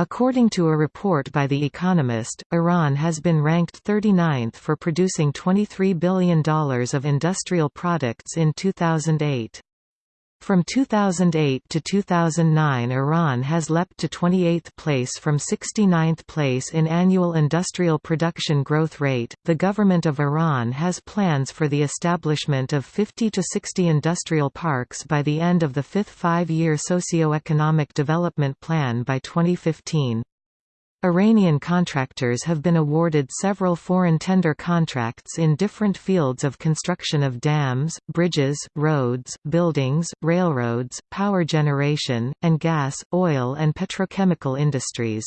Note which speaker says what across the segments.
Speaker 1: According to a report by The Economist, Iran has been ranked 39th for producing $23 billion of industrial products in 2008. From 2008 to 2009 Iran has leapt to 28th place from 69th place in annual industrial production growth rate. The government of Iran has plans for the establishment of 50 to 60 industrial parks by the end of the fifth five-year socio-economic development plan by 2015. Iranian contractors have been awarded several foreign tender contracts in different fields of construction of dams, bridges, roads, buildings, railroads, power generation, and gas, oil and petrochemical industries.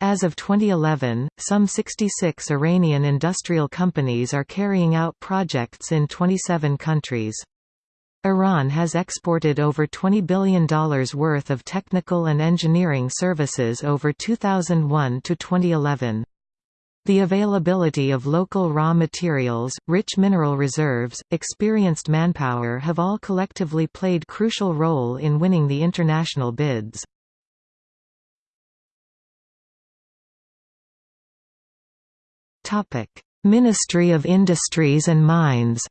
Speaker 1: As of 2011, some 66 Iranian industrial companies are carrying out projects in 27 countries. Iran has exported over $20 billion worth of technical and engineering services over 2001 to 2011. The availability of local raw materials, rich mineral reserves, experienced manpower have all collectively played crucial role in winning the international bids. Ministry of Industries and Mines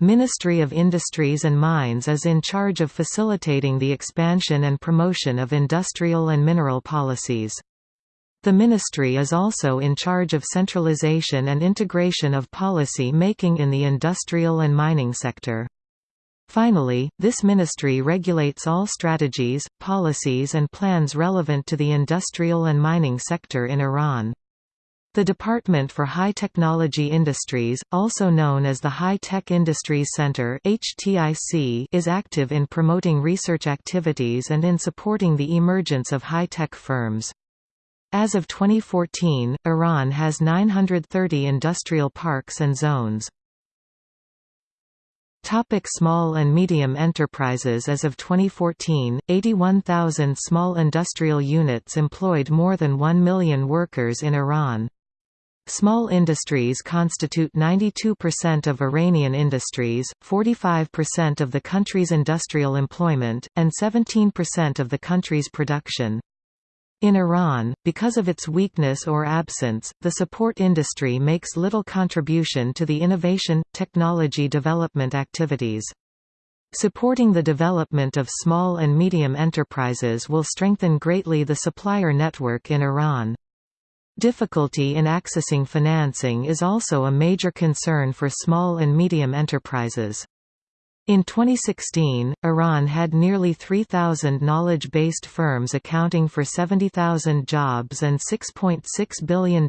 Speaker 1: Ministry of Industries and Mines is in charge of facilitating the expansion and promotion of industrial and mineral policies. The ministry is also in charge of centralization and integration of policy making in the industrial and mining sector. Finally, this ministry regulates all strategies, policies and plans relevant to the industrial and mining sector in Iran. The Department for High Technology Industries, also known as the High Tech Industries Center is active in promoting research activities and in supporting the emergence of high-tech firms. As of 2014, Iran has 930 industrial parks and zones. Topic small and medium enterprises As of 2014, 81,000 small industrial units employed more than 1 million workers in Iran. Small industries constitute 92% of Iranian industries, 45% of the country's industrial employment, and 17% of the country's production. In Iran, because of its weakness or absence, the support industry makes little contribution to the innovation, technology development activities. Supporting the development of small and medium enterprises will strengthen greatly the supplier network in Iran. Difficulty in accessing financing is also a major concern for small and medium enterprises. In 2016, Iran had nearly 3,000 knowledge-based firms accounting for 70,000 jobs and $6.6 .6 billion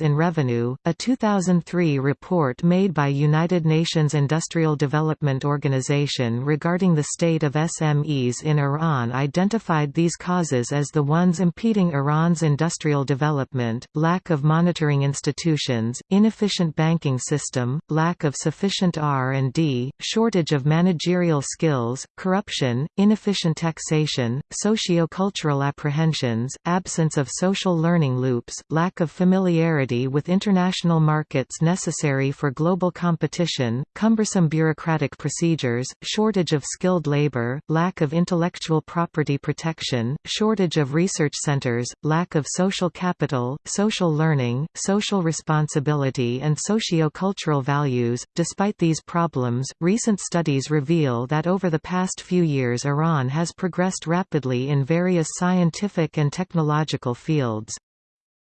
Speaker 1: in revenue. A 2003 report made by United Nations Industrial Development Organization regarding the state of SMEs in Iran identified these causes as the ones impeding Iran's industrial development, lack of monitoring institutions, inefficient banking system, lack of sufficient R&D, shortage of managerial skills, corruption, inefficient taxation, socio-cultural apprehensions, absence of social learning loops, lack of familiarity with international markets necessary for global competition, cumbersome bureaucratic procedures, shortage of skilled labor, lack of intellectual property protection, shortage of research centers, lack of social capital, social learning, social responsibility and socio-cultural values. Despite these problems, recent studies reveal that over the past few years Iran has progressed rapidly in various scientific and technological fields.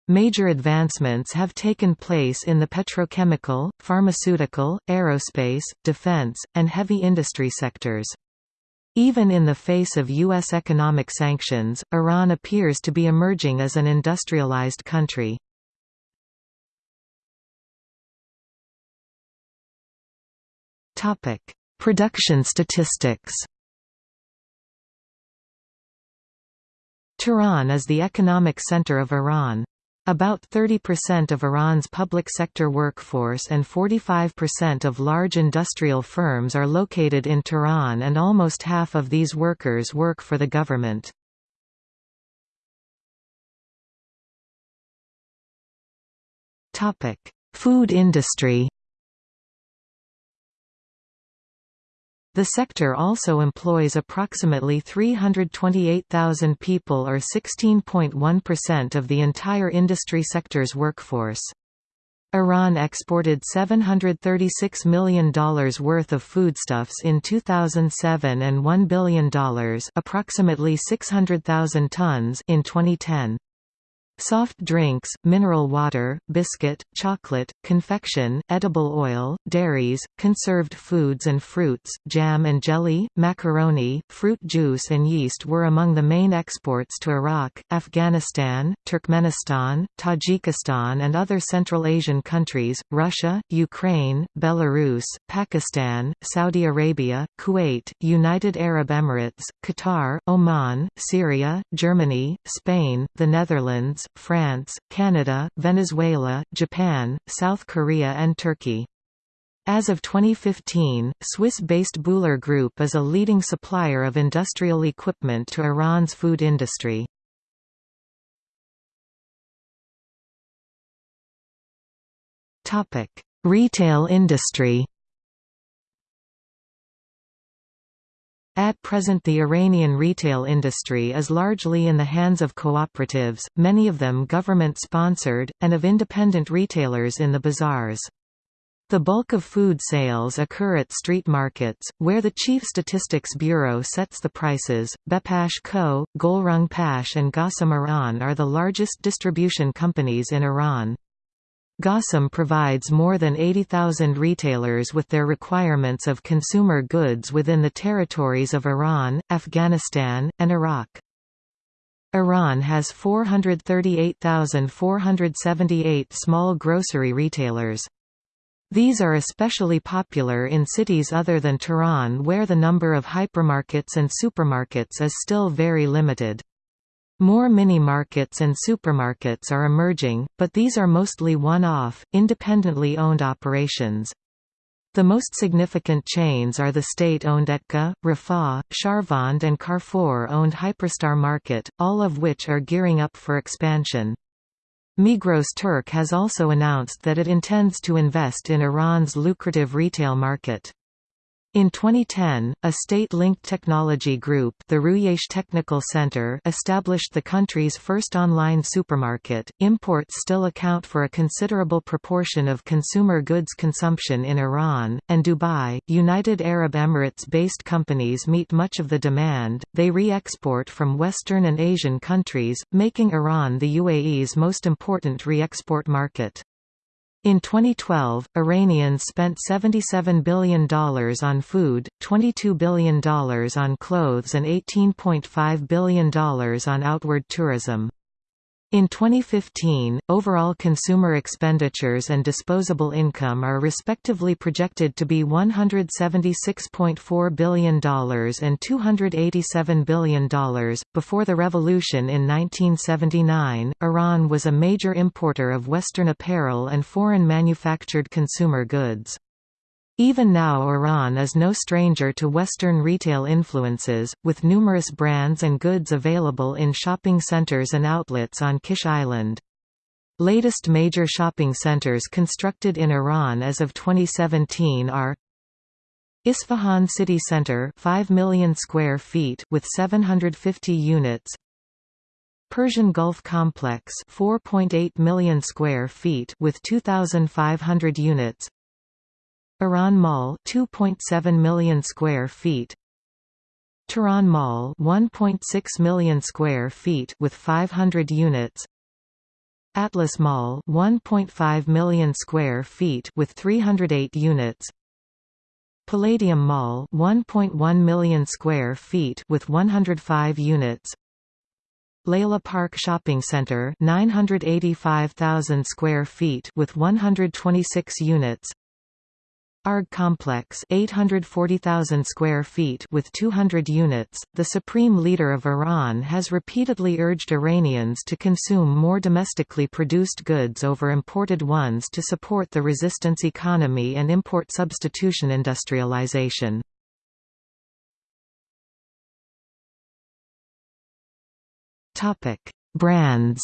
Speaker 1: Major advancements have taken place in the petrochemical, pharmaceutical, aerospace, defense, and heavy industry sectors. Even in the face of U.S. economic sanctions, Iran appears to be emerging as an industrialized country. Production statistics Tehran is the economic center of Iran. About 30% of Iran's public sector workforce and 45% of large industrial firms are located in Tehran and almost half of these workers work for the government. Food industry The sector also employs approximately 328,000 people or 16.1% of the entire industry sector's workforce. Iran exported $736 million worth of foodstuffs in 2007 and $1 billion approximately 600,000 tons in 2010. Soft drinks, mineral water, biscuit, chocolate, confection, edible oil, dairies, conserved foods and fruits, jam and jelly, macaroni, fruit juice and yeast were among the main exports to Iraq, Afghanistan, Turkmenistan, Tajikistan and other Central Asian countries, Russia, Ukraine, Belarus, Pakistan, Saudi Arabia, Kuwait, United Arab Emirates, Qatar, Oman, Syria, Germany, Spain, the Netherlands, France, Canada, Venezuela, Japan, South Korea and Turkey. As of 2015, Swiss-based Bühler Group is a leading supplier of industrial equipment to Iran's food industry. Retail industry At present the Iranian retail industry is largely in the hands of cooperatives, many of them government-sponsored, and of independent retailers in the bazaars. The bulk of food sales occur at street markets, where the Chief Statistics Bureau sets the prices. Bepash Co., Golrung Pash and Ghasem Iran are the largest distribution companies in Iran. Ghasem provides more than 80,000 retailers with their requirements of consumer goods within the territories of Iran, Afghanistan, and Iraq. Iran has 438,478 small grocery retailers. These are especially popular in cities other than Tehran where the number of hypermarkets and supermarkets is still very limited. More mini-markets and supermarkets are emerging, but these are mostly one-off, independently owned operations. The most significant chains are the state-owned Etka, Rafah, Sharvand and Carrefour-owned Hyperstar Market, all of which are gearing up for expansion. Migros Turk has also announced that it intends to invest in Iran's lucrative retail market. In 2010, a state-linked technology group the Ruyesh Technical Center established the country's first online supermarket. Imports still account for a considerable proportion of consumer goods consumption in Iran, and Dubai, United Arab Emirates-based companies meet much of the demand. They re-export from Western and Asian countries, making Iran the UAE's most important re-export market. In 2012, Iranians spent $77 billion on food, $22 billion on clothes and $18.5 billion on outward tourism. In 2015, overall consumer expenditures and disposable income are respectively projected to be $176.4 billion and $287 billion. Before the revolution in 1979, Iran was a major importer of Western apparel and foreign manufactured consumer goods. Even now Iran is no stranger to Western retail influences, with numerous brands and goods available in shopping centers and outlets on Kish Island. Latest major shopping centers constructed in Iran as of 2017 are Isfahan City Center 5 million square feet with 750 units Persian Gulf Complex 4.8 million square feet with 2500 units Iran Mall 2.7 million square feet. Tehran Mall 1.6 million square feet with 500 units. Atlas Mall 1.5 million square feet with 308 units. Palladium Mall 1.1 million square feet with 105 units. Layla Park Shopping Center 985,000 square feet with 126 units ARG complex 840,000 square feet with 200 units. The supreme leader of Iran has repeatedly urged Iranians to consume more domestically produced goods over imported ones to support the resistance economy and import substitution industrialization. Brands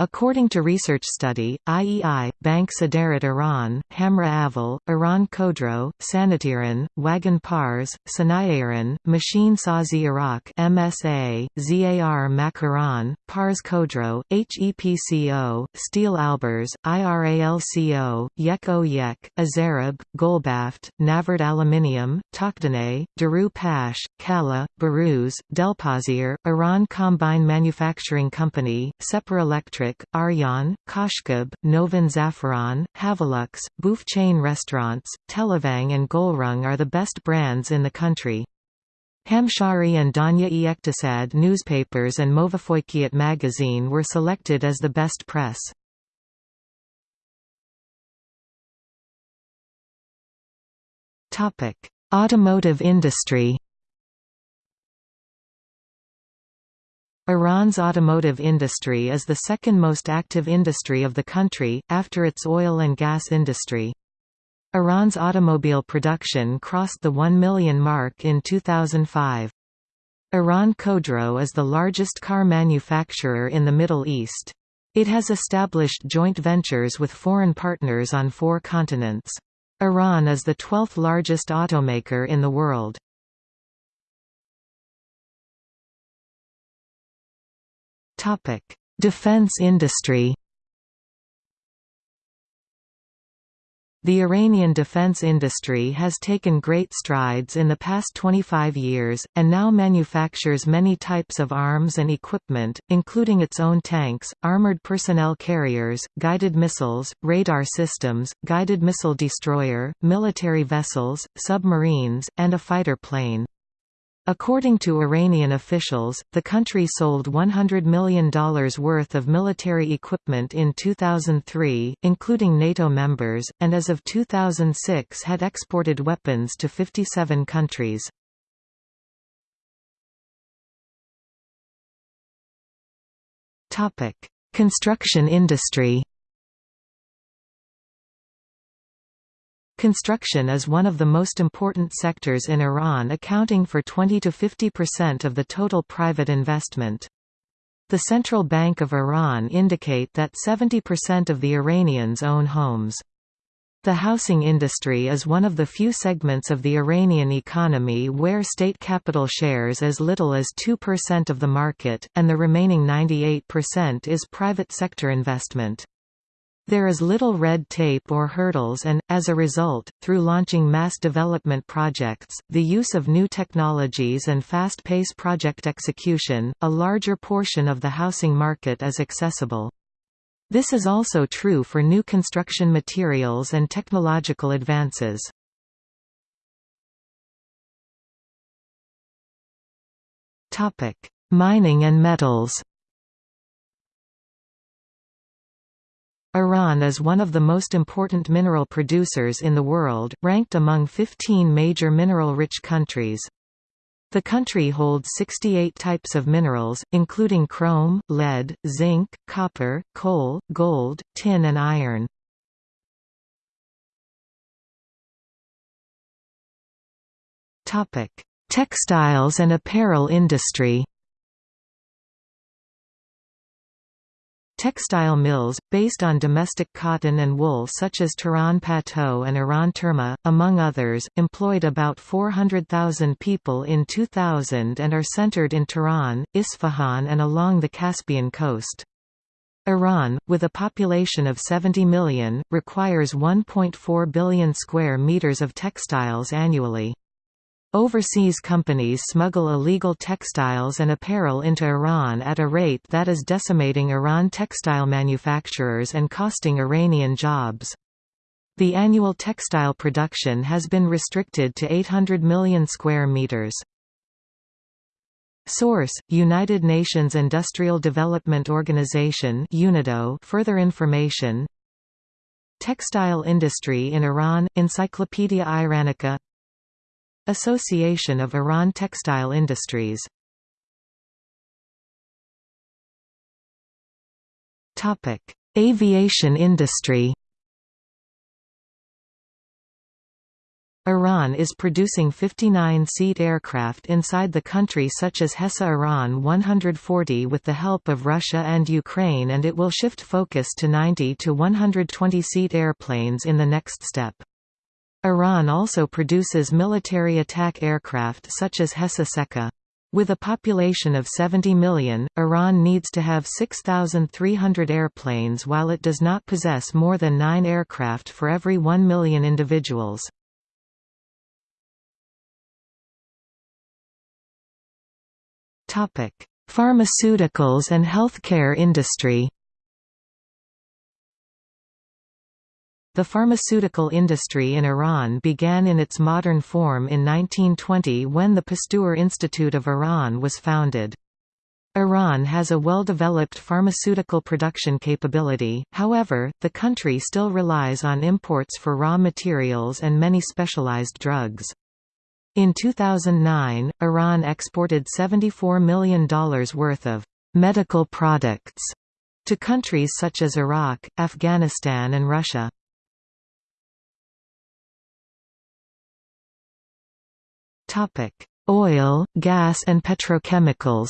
Speaker 1: According to research study, IEI, Bank Saderat Iran, Hamra Aval, Iran Khodro, Sanatiran, Wagon Pars, Sanayaran, Machine Sazi Arak MSA, ZAR Mak Iran, Pars Khodro, HEPCO, Steel Alborz, IRALCO, Yek O Yek, Azarab, Golbaft, Navard Aluminium, Takdane, Daru Pash, Kala, Baruz, Delpazir, Iran Combine Manufacturing Company, Separ Electric Electric, Aryan, Kashkab, Novin Zafaran, Havelux, Boof chain restaurants, Televang and Golrung are the best brands in the country. Hamshahri and Danya Iektisad newspapers and Movafoykiat magazine were selected as the best press. Automotive industry Iran's automotive industry is the second most active industry of the country, after its oil and gas industry. Iran's automobile production crossed the 1 million mark in 2005. Iran Khodro is the largest car manufacturer in the Middle East. It has established joint ventures with foreign partners on four continents. Iran is the 12th largest automaker in the world. Topic: Defense industry. The Iranian defense industry has taken great strides in the past 25 years, and now manufactures many types of arms and equipment, including its own tanks, armored personnel carriers, guided missiles, radar systems, guided missile destroyer, military vessels, submarines, and a fighter plane. According to Iranian officials, the country sold $100 million worth of military equipment in 2003, including NATO members, and as of 2006 had exported weapons to 57 countries. Construction industry Construction is one of the most important sectors in Iran accounting for 20 to 50% of the total private investment. The Central Bank of Iran indicate that 70% of the Iranians own homes. The housing industry is one of the few segments of the Iranian economy where state capital shares as little as 2% of the market, and the remaining 98% is private sector investment. There is little red tape or hurdles and, as a result, through launching mass development projects, the use of new technologies and fast-pace project execution, a larger portion of the housing market is accessible. This is also true for new construction materials and technological advances. Mining and metals Iran is one of the most important mineral producers in the world, ranked among 15 major mineral-rich countries. The country holds 68 types of minerals, including chrome, lead, zinc, copper, coal, gold, tin and iron. Textiles and apparel industry Textile mills, based on domestic cotton and wool such as Tehran Pato and Iran Terma, among others, employed about 400,000 people in 2000 and are centered in Tehran, Isfahan and along the Caspian coast. Iran, with a population of 70 million, requires 1.4 billion square meters of textiles annually. Overseas companies smuggle illegal textiles and apparel into Iran at a rate that is decimating Iran textile manufacturers and costing Iranian jobs. The annual textile production has been restricted to 800 million square meters. Source: United Nations Industrial Development Organization (UNIDO). Further information. Textile industry in Iran Encyclopedia Iranica Association of Iran Textile Industries Aviation industry Iran is producing 59-seat aircraft inside the country such as HESA Iran 140 with the help of Russia and Ukraine and it will shift focus to 90 to 120-seat airplanes in the next step. Iran also produces military attack aircraft such as HESA Seka. With a population of 70 million, Iran needs to have 6,300 airplanes while it does not possess more than nine aircraft for every 1 million individuals. Pharmaceuticals and healthcare industry. The pharmaceutical industry in Iran began in its modern form in 1920 when the Pasteur Institute of Iran was founded. Iran has a well-developed pharmaceutical production capability, however, the country still relies on imports for raw materials and many specialized drugs. In 2009, Iran exported $74 million worth of medical products to countries such as Iraq, Afghanistan and Russia. Oil, gas and petrochemicals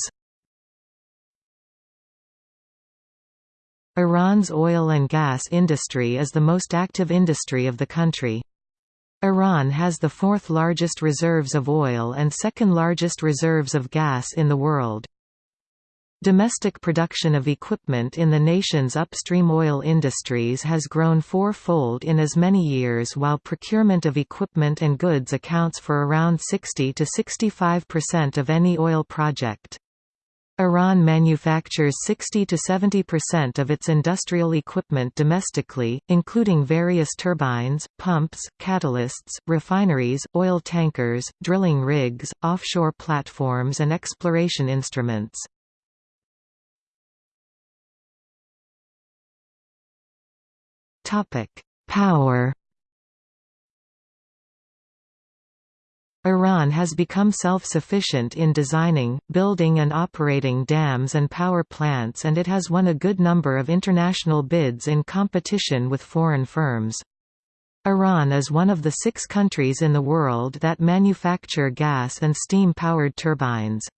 Speaker 1: Iran's oil and gas industry is the most active industry of the country. Iran has the fourth largest reserves of oil and second largest reserves of gas in the world. Domestic production of equipment in the nation's upstream oil industries has grown four-fold in as many years while procurement of equipment and goods accounts for around 60 to 65% of any oil project. Iran manufactures 60 to 70% of its industrial equipment domestically, including various turbines, pumps, catalysts, refineries, oil tankers, drilling rigs, offshore platforms and exploration instruments. Power Iran has become self-sufficient in designing, building and operating dams and power plants and it has won a good number of international bids in competition with foreign firms. Iran is one of the six countries in the world that manufacture gas and steam-powered turbines.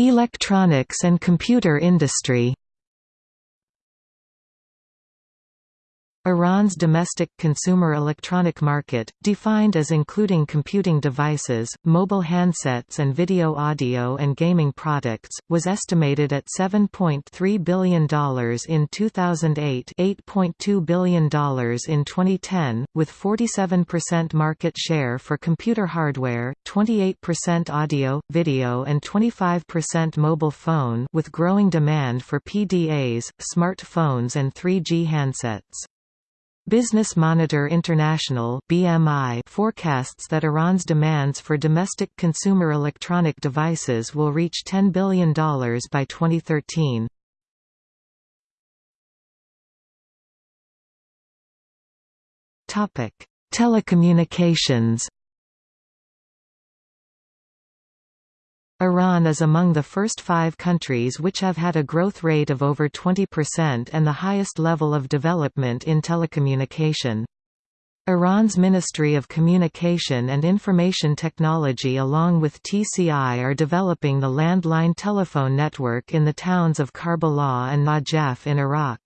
Speaker 1: Electronics and computer industry Iran's domestic consumer electronic market, defined as including computing devices, mobile handsets and video audio and gaming products, was estimated at $7.3 billion in 2008 $8.2 billion in 2010, with 47% market share for computer hardware, 28% audio, video and 25% mobile phone with growing demand for PDAs, smartphones and 3G handsets. Business Monitor International (BMI) forecasts that Iran's demands for domestic consumer electronic devices will reach $10 billion by 2013. Topic: Telecommunications Iran is among the first five countries which have had a growth rate of over 20% and the highest level of development in telecommunication. Iran's Ministry of Communication and Information Technology along with TCI are developing the landline telephone network in the towns of Karbala and Najaf in Iraq.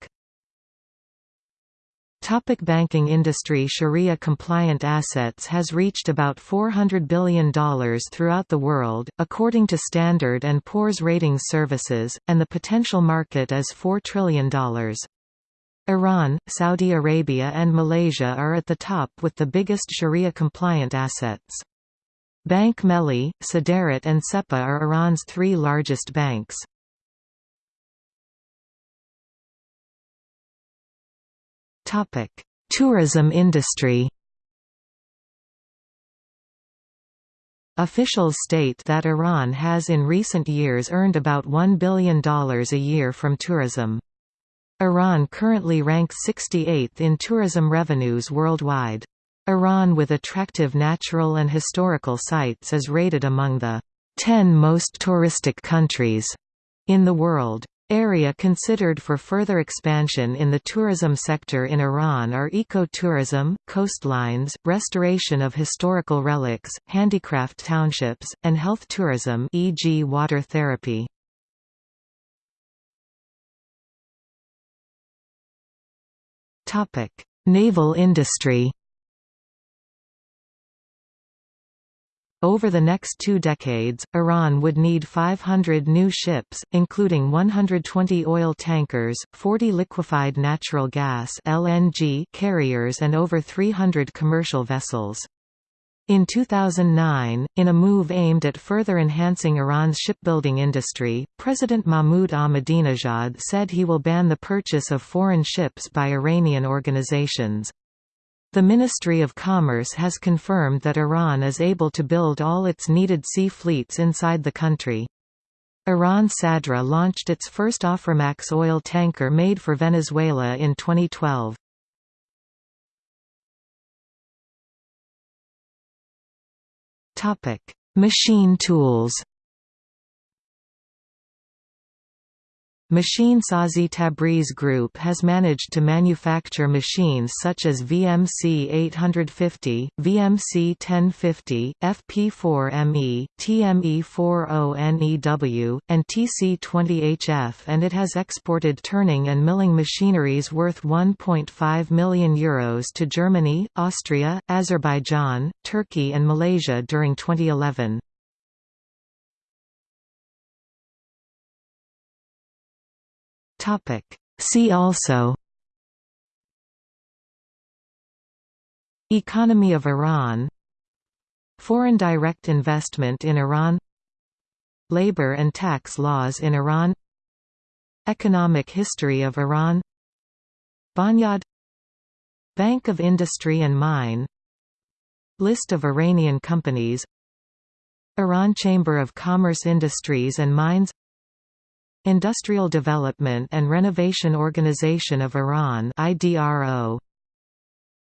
Speaker 1: Topic banking industry Sharia-compliant assets has reached about $400 billion throughout the world, according to Standard & Poor's ratings services, and the potential market is $4 trillion. Iran, Saudi Arabia and Malaysia are at the top with the biggest Sharia-compliant assets. Bank Melli, Saderat and Sepah are Iran's three largest banks. Topic: Tourism industry. Officials state that Iran has in recent years earned about $1 billion a year from tourism. Iran currently ranks 68th in tourism revenues worldwide. Iran with attractive natural and historical sites is rated among the 10 most touristic countries in the world. Area considered for further expansion in the tourism sector in Iran are eco-tourism, coastlines, restoration of historical relics, handicraft townships, and health tourism e.g. water therapy. Naval industry Over the next two decades, Iran would need 500 new ships, including 120 oil tankers, 40 liquefied natural gas (LNG) carriers and over 300 commercial vessels. In 2009, in a move aimed at further enhancing Iran's shipbuilding industry, President Mahmoud Ahmadinejad said he will ban the purchase of foreign ships by Iranian organizations. The Ministry of Commerce has confirmed that Iran is able to build all its needed sea fleets inside the country. Iran Sadra launched its first Aframax oil tanker made for Venezuela in 2012. Machine tools Machine Sazi Tabriz Group has managed to manufacture machines such as VMC 850, VMC 1050, FP4ME, TME40NEW, and TC20HF and it has exported turning and milling machineries worth €1.5 million Euros to Germany, Austria, Azerbaijan, Turkey and Malaysia during 2011. See also Economy of Iran Foreign direct investment in Iran Labor and tax laws in Iran Economic history of Iran Banyad Bank of Industry and Mine List of Iranian companies Iran Chamber of Commerce Industries and Mines Industrial Development and Renovation Organization of Iran IDRO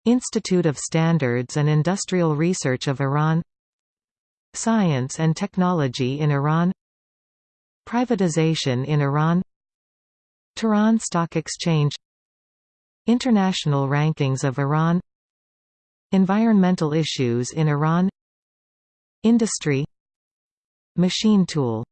Speaker 1: Institute of Standards and Industrial Research of Iran. Science and Technology in Iran. Privatization in Iran. Tehran Stock Exchange. International Rankings of Iran. Environmental issues in Iran. Industry. Machine tool